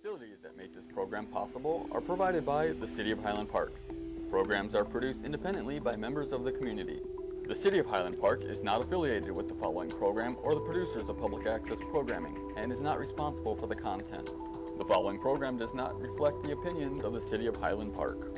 facilities that make this program possible are provided by the City of Highland Park. Programs are produced independently by members of the community. The City of Highland Park is not affiliated with the following program or the producers of public access programming and is not responsible for the content. The following program does not reflect the opinions of the City of Highland Park.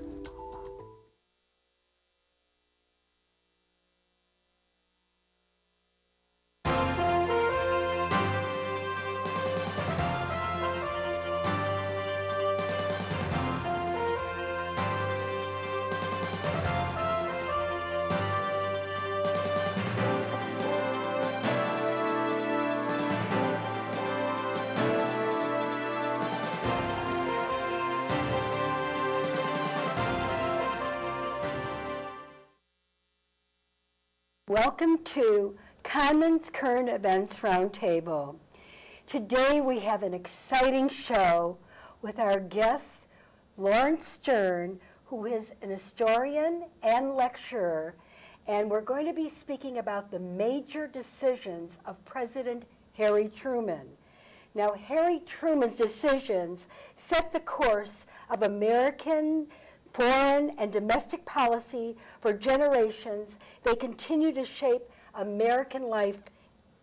Commons Current Events Roundtable. Today we have an exciting show with our guest, Lawrence Stern, who is an historian and lecturer, and we're going to be speaking about the major decisions of President Harry Truman. Now, Harry Truman's decisions set the course of American foreign and domestic policy for generations. They continue to shape American life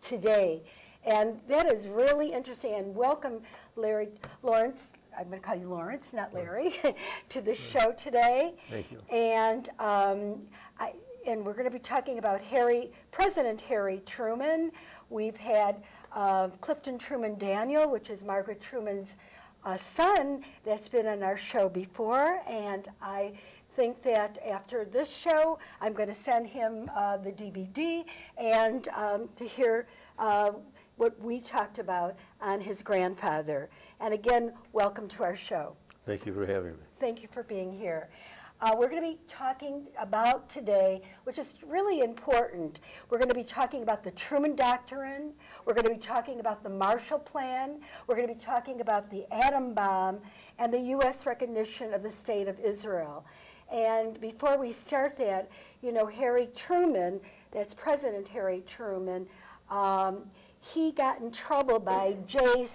today. And that is really interesting. And welcome, Larry Lawrence. I'm going to call you Lawrence, not Larry, to the show today. Thank you. And um, I, and we're going to be talking about Harry, President Harry Truman. We've had uh, Clifton Truman Daniel, which is Margaret Truman's uh, son, that's been on our show before, and I think that after this show, I'm going to send him uh, the DVD and um, to hear uh, what we talked about on his grandfather. And again, welcome to our show. Thank you for having me. Thank you for being here. Uh, we're going to be talking about today, which is really important. We're going to be talking about the Truman Doctrine. We're going to be talking about the Marshall Plan. We're going to be talking about the atom bomb and the U.S. recognition of the State of Israel. And before we start that, you know, Harry Truman, that's President Harry Truman, um, he got in trouble by J.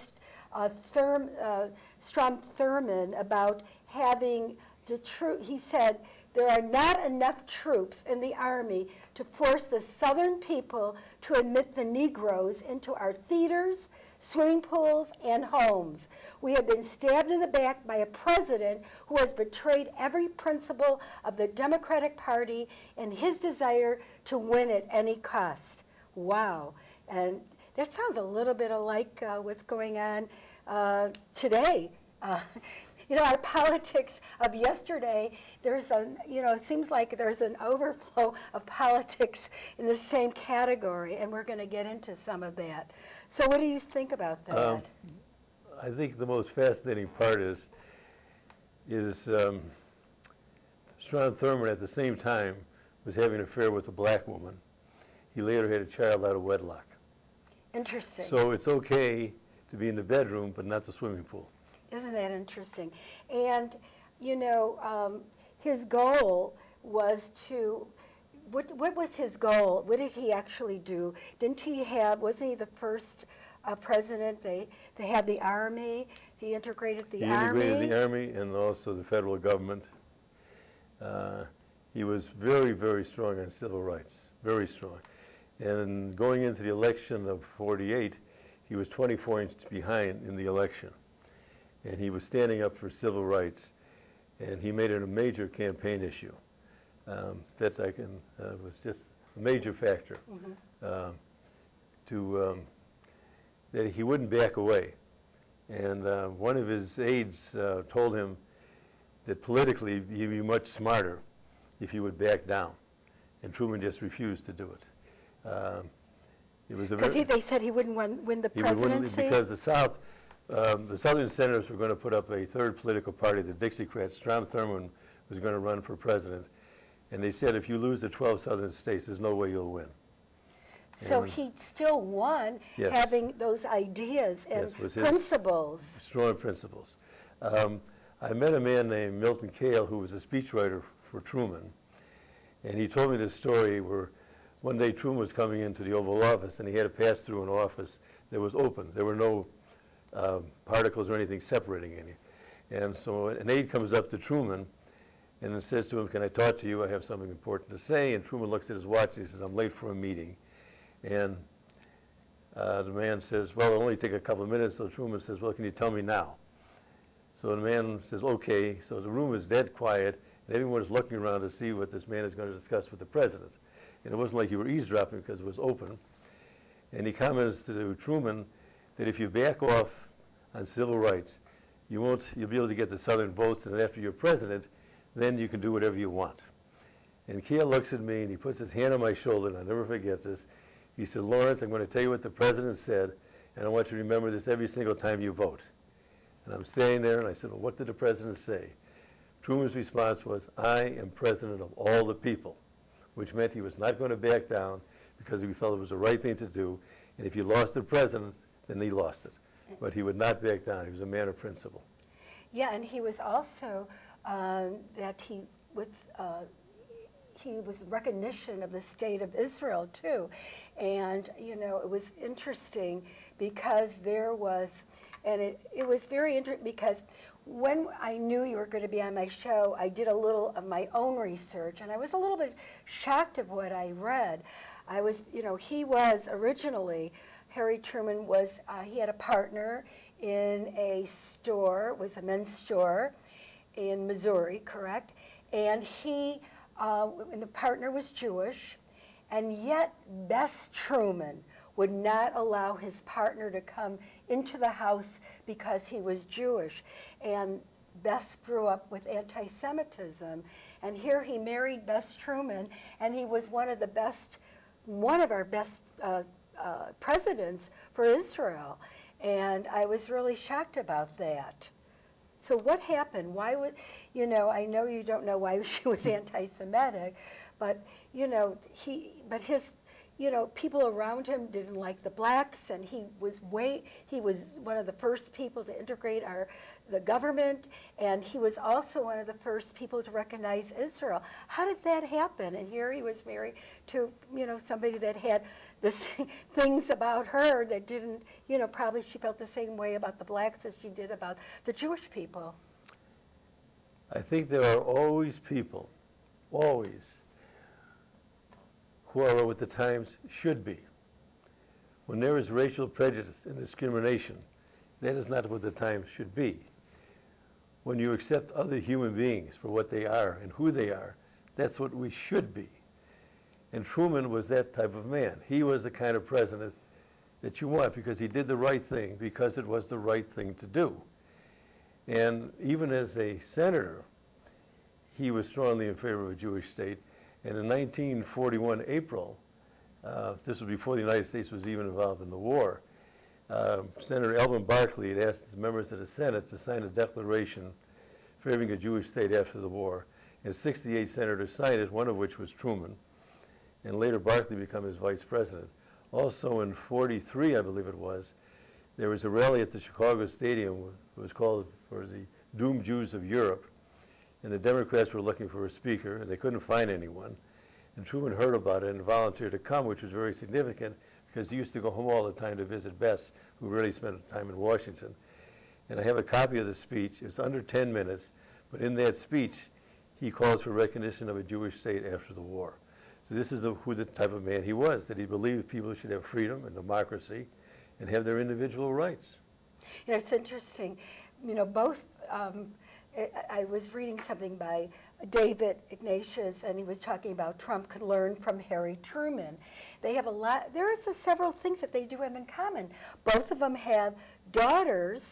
Uh, Thurm, uh, Strom Thurmond about having the true, he said, there are not enough troops in the army to force the southern people to admit the Negroes into our theaters, swimming pools, and homes. We have been stabbed in the back by a president who has betrayed every principle of the Democratic Party and his desire to win at any cost. Wow. And that sounds a little bit like uh, what's going on uh, today. Uh, you know, our politics of yesterday, there's a, you know, it seems like there's an overflow of politics in the same category, and we're going to get into some of that. So what do you think about that? Um, I think the most fascinating part is, is um, Strom Thurmond at the same time was having an affair with a black woman. He later had a child out of wedlock. Interesting. So it's okay to be in the bedroom, but not the swimming pool. Isn't that interesting? And, you know, um, his goal was to, what, what was his goal? What did he actually do? Didn't he have, wasn't he the first uh, president? They, they had the army. He integrated the he army. He integrated the army and also the federal government. Uh, he was very, very strong on civil rights, very strong. And going into the election of 48, he was 24 inches behind in the election and he was standing up for civil rights, and he made it a major campaign issue. Um, that I can uh, was just a major factor mm -hmm. to um, that he wouldn't back away. And uh, one of his aides uh, told him that politically he'd be much smarter if he would back down, and Truman just refused to do it. Um, it was because they said he wouldn't win, win the presidency. because the South um, the Southern Senators were going to put up a third political party, the Dixiecrats. Strom Thurmond was going to run for president. And they said, if you lose the 12 Southern states, there's no way you'll win. So and he still won yes. having those ideas and yes, principles. Strong principles. Um, I met a man named Milton Kayle who was a speechwriter for Truman. And he told me this story where one day Truman was coming into the Oval Office and he had to pass through an office that was open. There were no uh, particles or anything separating any. And so an aide comes up to Truman and says to him, can I talk to you? I have something important to say. And Truman looks at his watch and he says, I'm late for a meeting. And uh, the man says, well, it'll only take a couple of minutes. So Truman says, well, can you tell me now? So the man says, okay. So the room is dead quiet, and everyone is looking around to see what this man is going to discuss with the president. And it wasn't like you were eavesdropping because it was open. And he comments to Truman that if you back off on civil rights, you won't, you'll be able to get the Southern votes, and after you're president, then you can do whatever you want. And Kayle looks at me and he puts his hand on my shoulder, and I'll never forget this. He said, Lawrence, I'm going to tell you what the president said, and I want you to remember this every single time you vote. And I'm standing there, and I said, well, what did the president say? Truman's response was, I am president of all the people, which meant he was not going to back down because he felt it was the right thing to do. And if you lost the president, then he lost it. But he would not back down. He was a man of principle. Yeah, and he was also, um, that he was, uh, he was recognition of the state of Israel too. And, you know, it was interesting because there was, and it, it was very interesting because when I knew you were going to be on my show, I did a little of my own research and I was a little bit shocked of what I read. I was, you know, he was originally, Harry Truman was, uh, he had a partner in a store, it was a men's store in Missouri, correct? And he, uh, and the partner was Jewish, and yet Bess Truman would not allow his partner to come into the house because he was Jewish. And Bess grew up with anti-Semitism. And here he married Bess Truman, and he was one of the best, one of our best uh, uh, presidents for Israel. And I was really shocked about that. So what happened? Why would, you know, I know you don't know why she was anti-Semitic, but, you know, he, but his, you know, people around him didn't like the blacks, and he was way, he was one of the first people to integrate our, the government, and he was also one of the first people to recognize Israel. How did that happen? And here he was married to, you know, somebody that had the things about her that didn't, you know, probably she felt the same way about the blacks as she did about the Jewish people. I think there are always people, always, who with the times should be. When there is racial prejudice and discrimination, that is not what the times should be. When you accept other human beings for what they are and who they are, that's what we should be. And Truman was that type of man. He was the kind of president that you want because he did the right thing, because it was the right thing to do. And even as a senator, he was strongly in favor of a Jewish state. And in 1941 April, uh, this was before the United States was even involved in the war, uh, Senator Alben Barkley had asked the members of the Senate to sign a declaration favoring a Jewish state after the war. And 68 senators signed it, one of which was Truman. And later Barkley became his vice president. Also in 43, I believe it was, there was a rally at the Chicago Stadium. It was called for the Doomed Jews of Europe. And the Democrats were looking for a speaker, and they couldn't find anyone. And Truman heard about it and volunteered to come, which was very significant because he used to go home all the time to visit Bess, who really spent time in Washington. And I have a copy of the speech. It's under 10 minutes, but in that speech, he calls for recognition of a Jewish state after the war. So this is the, who the type of man he was, that he believed people should have freedom and democracy and have their individual rights. It's interesting. You know, both, um, I, was reading something by David Ignatius, and he was talking about Trump could learn from Harry Truman. They have a lot, there is a several things that they do have in common. Both of them have daughters.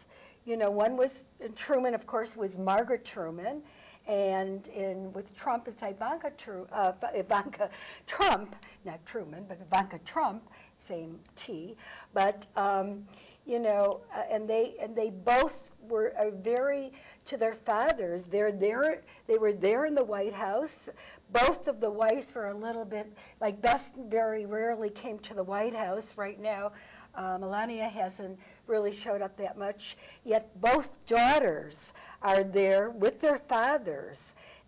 You know, one was, Truman, of course, was Margaret Truman, and in, with Trump, it's Ivanka, Tru, uh, Ivanka Trump, not Truman, but Ivanka Trump, same T. But, um, you know, uh, and, they, and they both were very, to their fathers, they're there, they were there in the White House. Both of the wives were a little bit, like Bess very rarely came to the White House. Right now, uh, Melania hasn't really showed up that much, yet both daughters are there with their fathers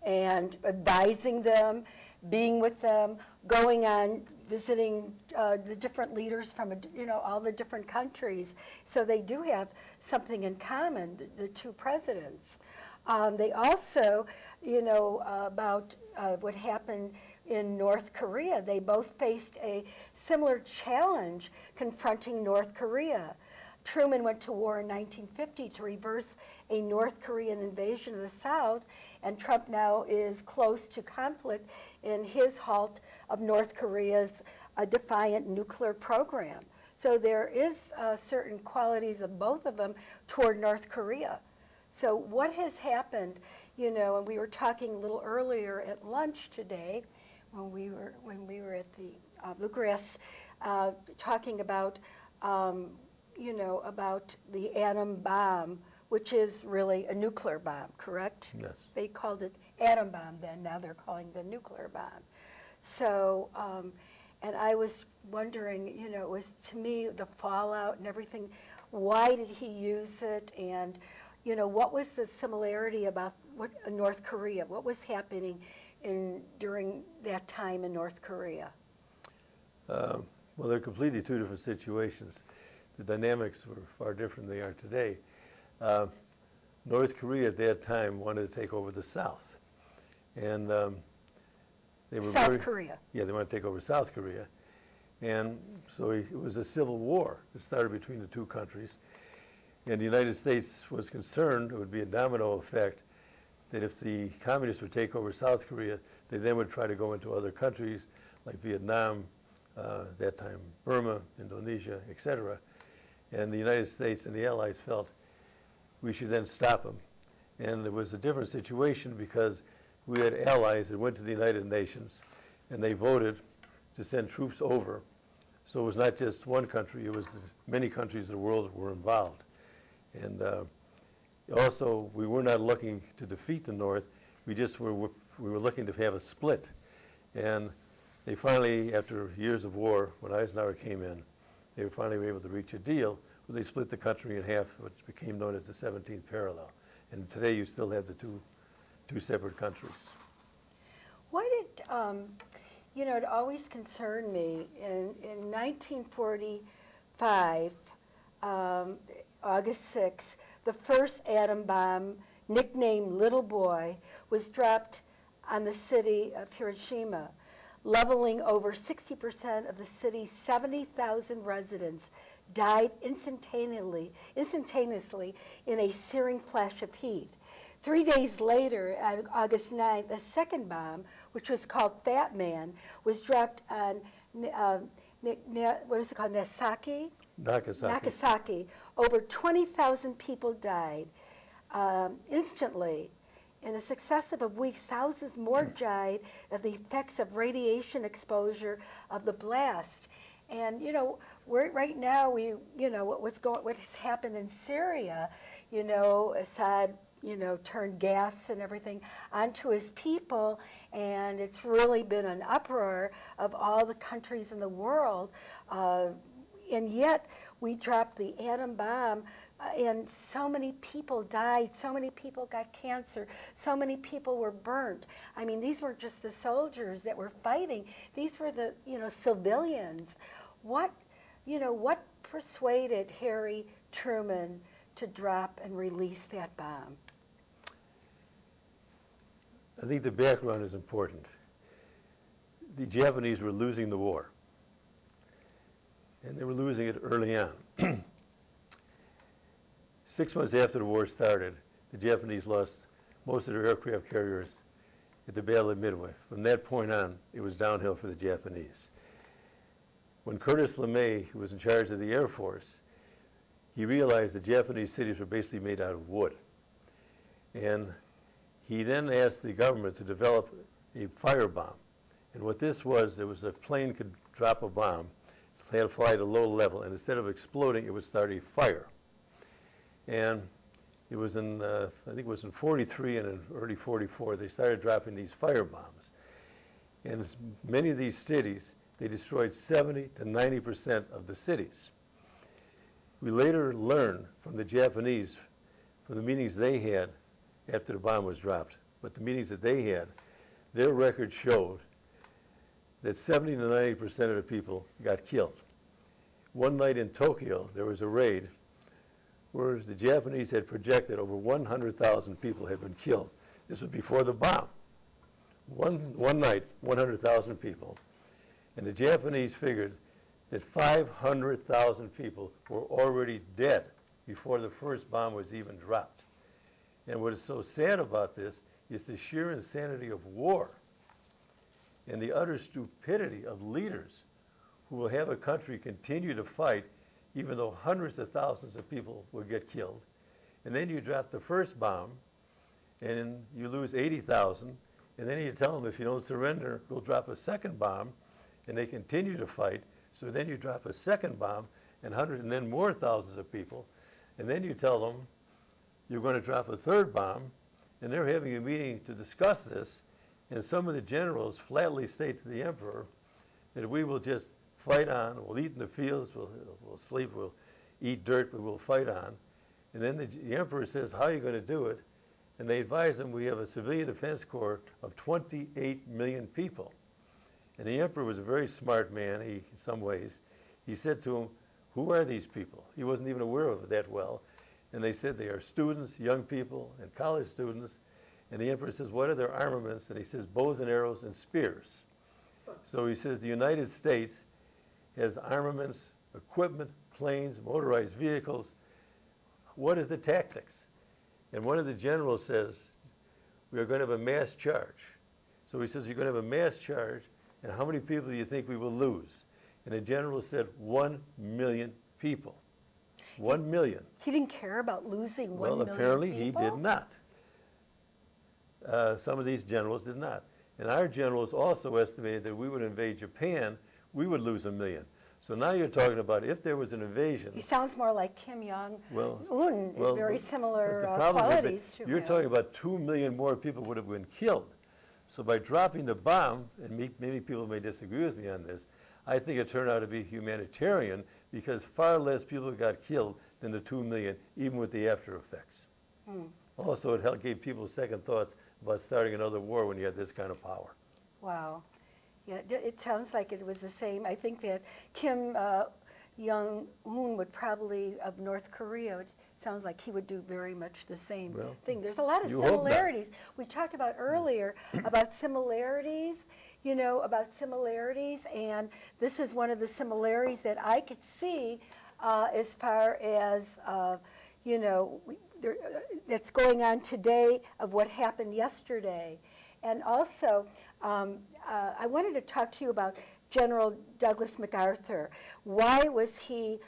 and advising them, being with them, going on visiting uh, the different leaders from you know all the different countries. So they do have something in common, the, the two presidents. Um, they also, you know, uh, about uh, what happened in North Korea. They both faced a similar challenge confronting North Korea. Truman went to war in 1950 to reverse a North Korean invasion of the South, and Trump now is close to conflict in his halt of North Korea's uh, defiant nuclear program. So there is uh, certain qualities of both of them toward North Korea. So what has happened, you know, and we were talking a little earlier at lunch today when we were, when we were at the uh, Bluegrass, uh, talking about, um, you know, about the atom bomb, which is really a nuclear bomb, correct? Yes. They called it atom bomb then, now they're calling it a nuclear bomb. So, um, and I was wondering, you know, it was to me the fallout and everything. Why did he use it? And, you know, what was the similarity about what uh, North Korea? What was happening in during that time in North Korea? Uh, Well, they're completely two different situations. The dynamics were far different than they are today. Uh, North Korea at that time wanted to take over the South. And um, they were South very, Korea. Yeah, they wanted to take over South Korea. And so it was a civil war that started between the two countries. And the United States was concerned it would be a domino effect that if the communists would take over South Korea, they then would try to go into other countries like Vietnam, uh, that time Burma, Indonesia, etc. And the United States and the Allies felt we should then stop them. And it was a different situation because we had allies that went to the United Nations and they voted to send troops over. So it was not just one country, it was many countries of the world that were involved. And uh, also, we were not looking to defeat the North, we just were, we were looking to have a split. And they finally, after years of war, when Eisenhower came in, they were finally were able to reach a deal where they split the country in half, which became known as the 17th parallel. And today you still have the two, two separate countries. Why did, um, you know, it always concerned me, in, in 1945, um, August 6th, the first atom bomb, nicknamed Little Boy, was dropped on the city of Hiroshima, leveling over 60% of the city's 70,000 residents died instantaneously, instantaneously in a searing flash of heat. Three days later, on August 9th, a second bomb, which was called Fat Man, was dropped on, uh, what is it called, Nagasaki? Nagasaki. Nagasaki. Over 20,000 people died um, instantly. In a successive of weeks, thousands more died of the effects of radiation exposure of the blast. And you know, we're, right now, we you know what, what's going, what has happened in Syria. You know, Assad, you know, turned gas and everything onto his people, and it's really been an uproar of all the countries in the world. Uh, and yet, we dropped the atom bomb uh, and so many people died, so many people got cancer, so many people were burnt. I mean, these weren't just the soldiers that were fighting, these were the, you know, civilians. What, you know, what persuaded Harry Truman to drop and release that bomb? I think the background is important. The Japanese were losing the war. And they were losing it early on. Six months after the war started, the Japanese lost most of their aircraft carriers at the Battle of Midway. From that point on, it was downhill for the Japanese. When Curtis LeMay, who was in charge of the Air Force, he realized the Japanese cities were basically made out of wood. And he then asked the government to develop a firebomb. And what this was, there was a plane could drop a bomb, to fly at a low level, and instead of exploding, it would start a fire. And it was in, uh, I think it was in 43 and in early 44, they started dropping these fire bombs. And many of these cities, they destroyed 70 to 90% of the cities. We later learned from the Japanese, from the meetings they had after the bomb was dropped, but the meetings that they had, their record showed that 70 to 90% of the people got killed. One night in Tokyo, there was a raid where the Japanese had projected over 100,000 people had been killed. This was before the bomb. One, one night, 100,000 people. And the Japanese figured that 500,000 people were already dead before the first bomb was even dropped. And what is so sad about this is the sheer insanity of war and the utter stupidity of leaders who will have a country continue to fight even though hundreds of thousands of people will get killed. And then you drop the first bomb and you lose 80,000 and then you tell them if you don't surrender, we'll drop a second bomb and they continue to fight. So then you drop a second bomb and hundred and then more thousands of people. And then you tell them you're going to drop a third bomb and they're having a meeting to discuss this and some of the generals flatly state to the emperor that we will just fight on, we'll eat in the fields, we'll, we'll sleep, we'll eat dirt, but we'll fight on. And then the, the emperor says, how are you going to do it? And they advise him, we have a civilian defense corps of 28 million people. And the emperor was a very smart man, he, in some ways. He said to him, who are these people? He wasn't even aware of it that well. And they said they are students, young people, and college students. And the emperor says, what are their armaments? And he says, bows and arrows and spears. So he says the United States has armaments, equipment, planes, motorized vehicles. What is the tactics? And one of the generals says, we are going to have a mass charge. So he says, you're going to have a mass charge, and how many people do you think we will lose? And the general said, one million people. One million. He didn't care about losing one Well, million apparently he did not. Uh, Some of these generals did not. And our generals also estimated that we would invade Japan, we would lose a million. So now you're talking about if there was an invasion, He sounds more like Kim Jong well, Un, well, very similar uh, qualities to You're him. talking about two million more people would have been killed. So by dropping the bomb, and me- maybe people may disagree with me on this, I think it turned out to be humanitarian because far less people got killed than the two million, even with the after effects. Hmm. Also, it helped, gave people second thoughts about starting another war when you had this kind of power. Wow. Yeah, it- sounds like it was the same. I think that Kim uh, Jong-un would probably, of North Korea, it sounds like he would do very much the same Well, thing. There's a lot of you hope not. similarities. We talked about earlier about similarities, you know, about similarities, and this is one of the similarities that I could see uh, as far as, uh, you know, uh, that's going on today of what happened yesterday. And also, um, uh, I wanted to talk to you about General Douglas MacArthur. Why was he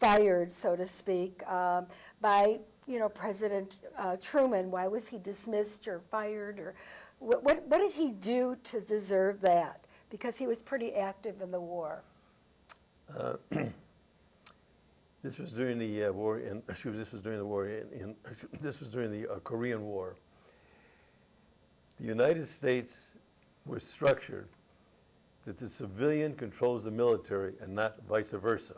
fired, so to speak, um, by you know President uh, Truman? Why was he dismissed or fired, or what, what, what did he do to deserve that? Because he was pretty active in the war. This was during the uh, war in, excuse me, this was during the war in, in this was during the uh, Korean War. The United States was structured that the civilian controls the military and not vice versa.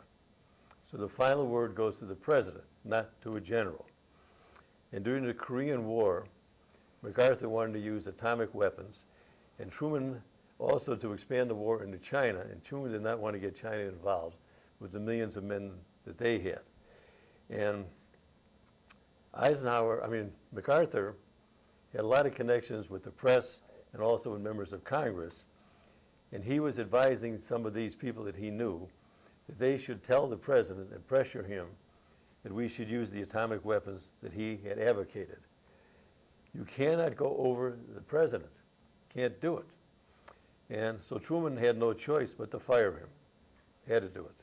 So the final word goes to the president, not to a general. And during the Korean War, MacArthur wanted to use atomic weapons, and Truman also to expand the war into China, and Truman did not want to get China involved with the millions of men that they had. And Eisenhower, I mean, MacArthur had a lot of connections with the press and also with members of Congress. And he was advising some of these people that he knew that they should tell the president and pressure him that we should use the atomic weapons that he had advocated. You cannot go over the president. Can't do it. And so Truman had no choice but to fire him. Had to do it.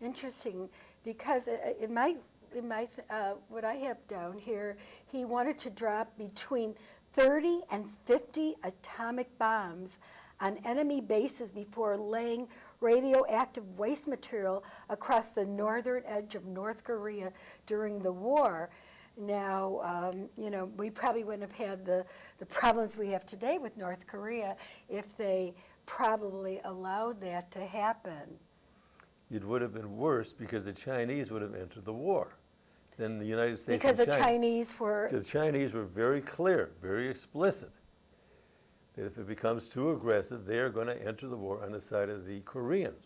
Interesting, because i- in my, in my, uh, what I have down here, he wanted to drop between 30 and 50 atomic bombs on enemy bases before laying radioactive waste material across the northern edge of North Korea during the war. Now, um, you know, we probably wouldn't have had the, the problems we have today with North Korea if they probably allowed that to happen. It would have been worse because the Chinese would have entered the war than the United States Because the China. Chinese were, The Chinese were very clear, very explicit, that if it becomes too aggressive, they are going to enter the war on the side of the Koreans.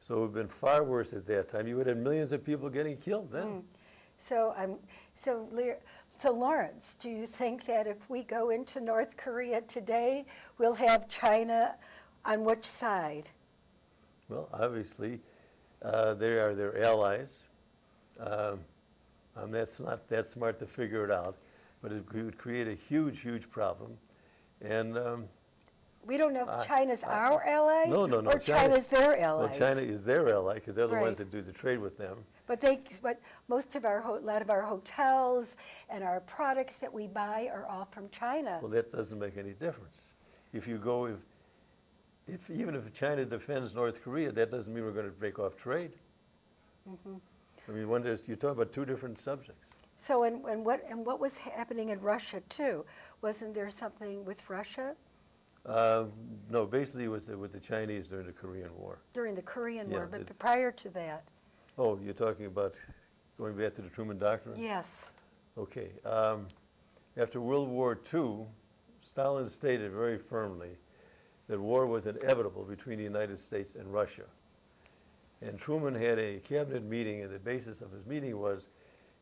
So it would have been far worse at that time. You would have millions of people getting killed then. Hmm. So I'm, so Lear, so Lawrence, do you think that if we go into North Korea today, we'll have China on which side? Well, obviously, uh, they are their allies. Um, um, that's not that smart to figure it out, but it would create a huge, huge problem. And um, We don't know if China's I- our ally No, no, no, or China- China's their well. China is their ally because they're the Right. ones that do the trade with them. But they, but most of our, a lot of our hotels and our products that we buy are all from China. Well, that doesn't make any difference. If you go, if, if even if China defends North Korea, that doesn't mean we're going to break off trade. Mm-hmm. I mean, when there's, you talk about two different subjects. So, and, and what, and what was happening in Russia too? Wasn't there something with Russia Uh, no, basically it was the- with the Chinese during the Korean War. during the Korean War, but prior to that? Oh, you're talking about going back to the Truman Doctrine? Yes. Okay. Um, after World War II, Stalin stated very firmly that war was inevitable between the United States and Russia. And Truman had a cabinet meeting, and the basis of his meeting was,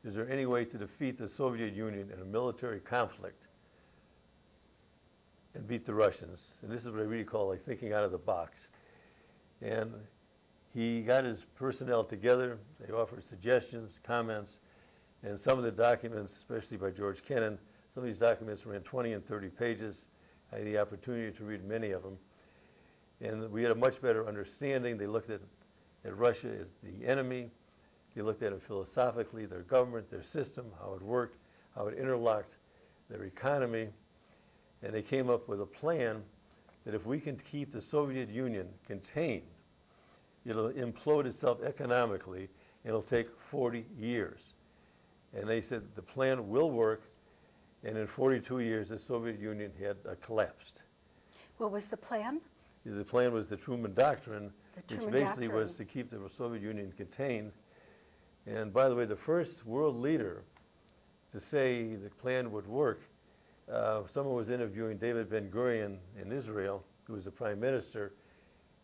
is there any way to defeat the Soviet Union in a military conflict and beat the Russians? And this is what I really call like thinking out of the box. And he got his personnel together, they offered suggestions, comments, and some of the documents, especially by George Kennan, some of these documents ran 20 and 30 pages. I had the opportunity to read many of them. And we had a much better understanding. They looked at, at Russia as the enemy. They looked at it philosophically, their government, their system, how it worked, how it interlocked, their economy. And they came up with a plan that if we can keep the Soviet Union contained, it'll implode itself economically, and it'll take 40 years. And they said the plan will work, and in 42 years, the Soviet Union had uh, collapsed. What was the plan? The plan was the Truman Doctrine, The which Truman basically was to keep the Soviet Union contained. And by the way, the first world leader to say the plan would work, uh, someone was interviewing David Ben Gurion in Israel, who was the prime minister,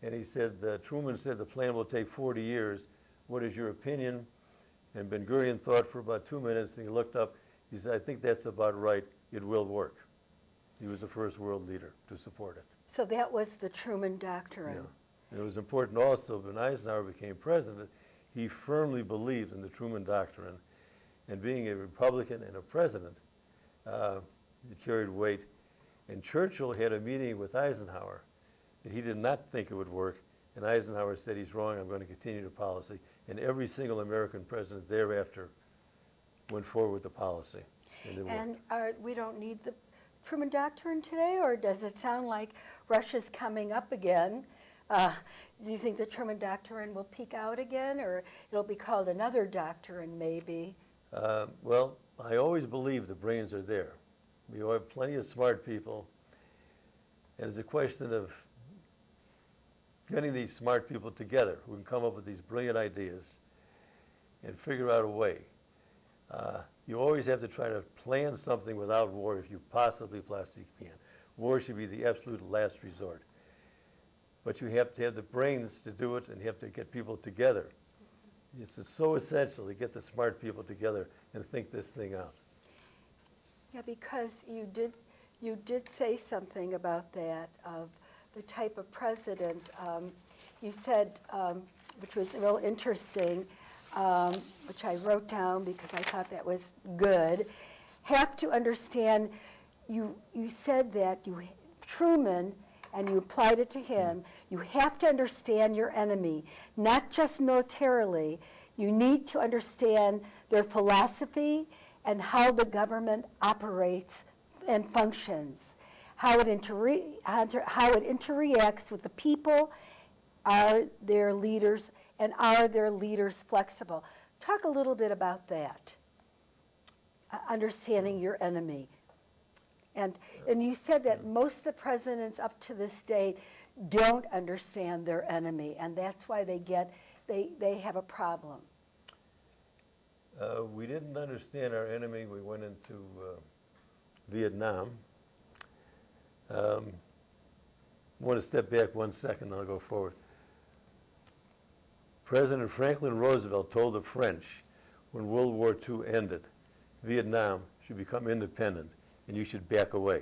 and he said, uh, Truman said the plan will take 40 years. What is your opinion? And Ben Gurion thought for about two minutes, and he looked up. He said, I think that's about right. It will work. He was the first world leader to support it. So that was the Truman Doctrine. Yeah. And it was important also, when Eisenhower became president, he firmly believed in the Truman Doctrine. And being a Republican and a president, uh, it carried weight. And Churchill had a meeting with Eisenhower that he did not think it would work. And Eisenhower said, he's wrong, I'm going to continue the policy. And every single American president thereafter went forward with the policy. And. And are, we don't need the Truman Doctrine today, or does it sound like Russia's coming up again? Uh, do you think the Truman Doctrine will peak out again, or it'll be called another doctrine maybe? Uh, Well, I always believe the brains are there. We have plenty of smart people. And it's a question of getting these smart people together who can come up with these brilliant ideas and figure out a way. Uh, You always have to try to plan something without war if you possibly possibly can. War should be the absolute last resort. But you have to have the brains to do it and you have to get people together. It's so essential to get the smart people together and think this thing out. Yeah, because you did, you did say something about that, of the type of president. Um, You said, um, which was real interesting, um, which I wrote down because I thought that was good, have to understand, you, you said that you, Truman, and you applied it to him, you have to understand your enemy, not just militarily. You need to understand their philosophy and how the government operates and functions, how it, inter- how it interacts with the people, are their leaders, and are their leaders flexible? Talk a little bit about that, uh, understanding your enemy. And, and you said that most of the presidents up to this date don't understand their enemy, and that's why they get, they, they have a problem. Uh, we didn't understand our enemy. We went into uh, Vietnam. Um, I want to step back one second, I'll go forward. President Franklin Roosevelt told the French when World War II ended, Vietnam should become independent and you should back away.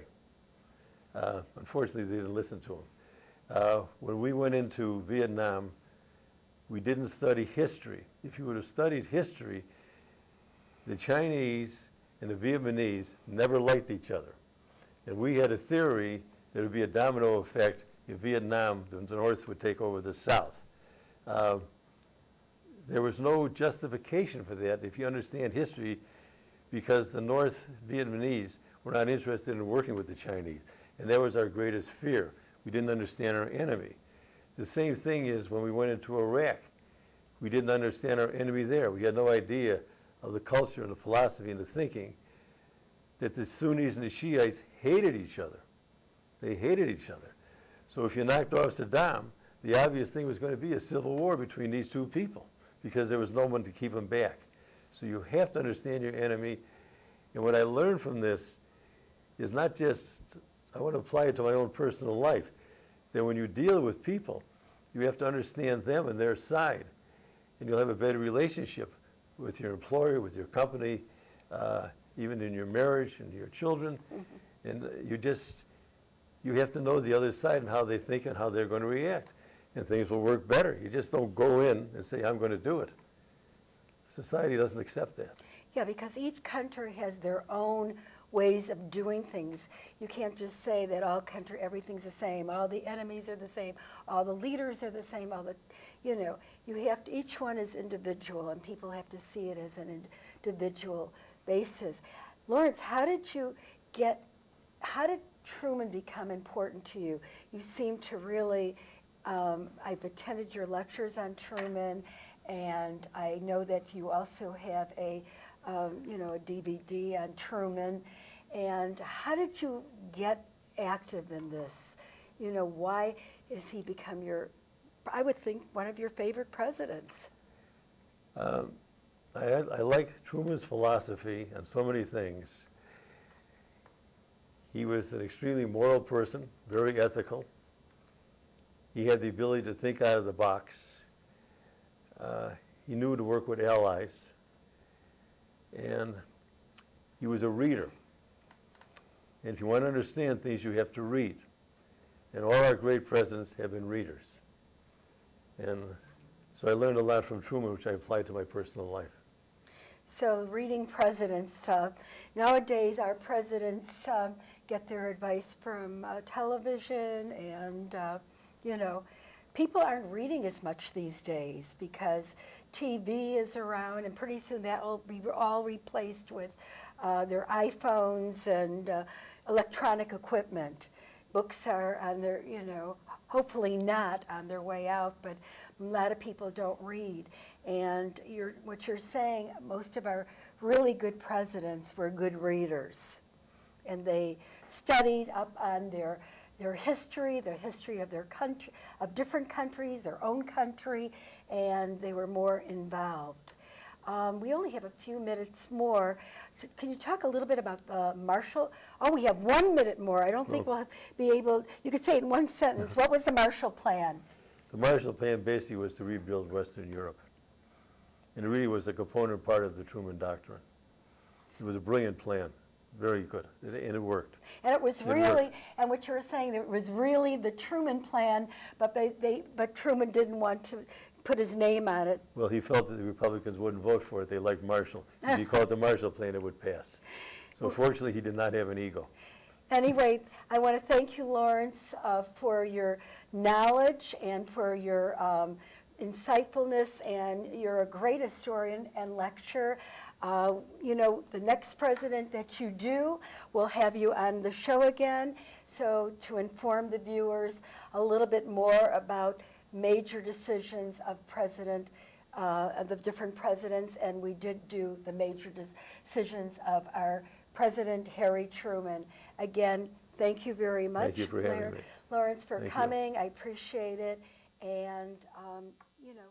Uh, unfortunately, they didn't listen to him. Uh, when we went into Vietnam, we didn't study history. If you would have studied history, the Chinese and the Vietnamese never liked each other. And we had a theory that it would be a domino effect if Vietnam, the North would take over the South. Uh, there was no justification for that if you understand history because the North Vietnamese were not interested in working with the Chinese. And that was our greatest fear. We didn't understand our enemy. The same thing is when we went into Iraq. We didn't understand our enemy there. We had no idea of the culture and the philosophy and the thinking that the Sunnis and the Shiites hated each other. They hated each other. So if you knocked off Saddam, the obvious thing was going to be a civil war between these two people because there was no one to keep them back. So you have to understand your enemy. And what I learned from this is not just, I want to apply it to my own personal life, that when you deal with people, you have to understand them and their side. And you'll have a better relationship with your employer, with your company, uh, even in your marriage and your children. And uh, you just, you have to know the other side and how they think and how they're going to react. And things will work better. You just don't go in and say, I'm going to do it. Society doesn't accept that. Yeah, because each country has their own ways of doing things. You can't just say that all country, everything's the same, all the enemies are the same, all the leaders are the same, all the, you know, you have to, each one is individual and people have to see it as an individual basis. Lawrence, how did you get, how did Truman become important to you? You seem to really, um, I've attended your lectures on Truman and I know that you also have a, um, you know, a DVD on Truman. And how did you get active in this? You know, why has he become your, I would think, one of your favorite presidents? Um, I, I like Truman's philosophy on so many things. He was an extremely moral person, very ethical. He had the ability to think out of the box. Uh, he knew to work with allies. And he was a reader. And if you want to understand things, you have to read. And all our great presidents have been readers. And so I learned a lot from Truman, which I applied to my personal life. So reading presidents, uh, nowadays our presidents um, get their advice from uh, television and, uh, you know, people aren't reading as much these days because TV is around and pretty soon that will be all replaced with uh, their iPhones and uh, electronic equipment. Books are on their, you know, hopefully not on their way out, but a lot of people don't read. And you're, what you're saying, most of our really good presidents were good readers. And they studied up on their, their history, the history of their country, of different countries, their own country, and they were more involved. Um, we only have a few minutes more. So can you talk a little bit about the Marshall? Oh, we have one minute more. I don't think Oh. we'll have- be able, you could say in one sentence. What was the Marshall Plan? The Marshall Plan basically was to rebuild Western Europe. And it really was a component part of the Truman Doctrine. It was a brilliant plan, very good, and it worked. And it was It worked. really, and what you were saying, it was really the Truman Plan, but they, they, but Truman didn't want to put his name on it. Well, he felt that the Republicans wouldn't vote for it, they liked Marshall. If he called it the Marshall Plan, it would pass. So fortunately, he did not have an ego. Anyway, I want to thank you, Lawrence, uh, for your knowledge and for your um, insightfulness, and you're a great historian and lecturer. Uh, you know, the next president that you do, we'll have you on the show again, so to inform the viewers a little bit more about major decisions of president, uh, of the different presidents, and we did do the major decisions of our President Harry Truman. Again, thank you very much. you for having Lar- me. Lawrence, for Thank you. coming. I appreciate it. And, um, you know.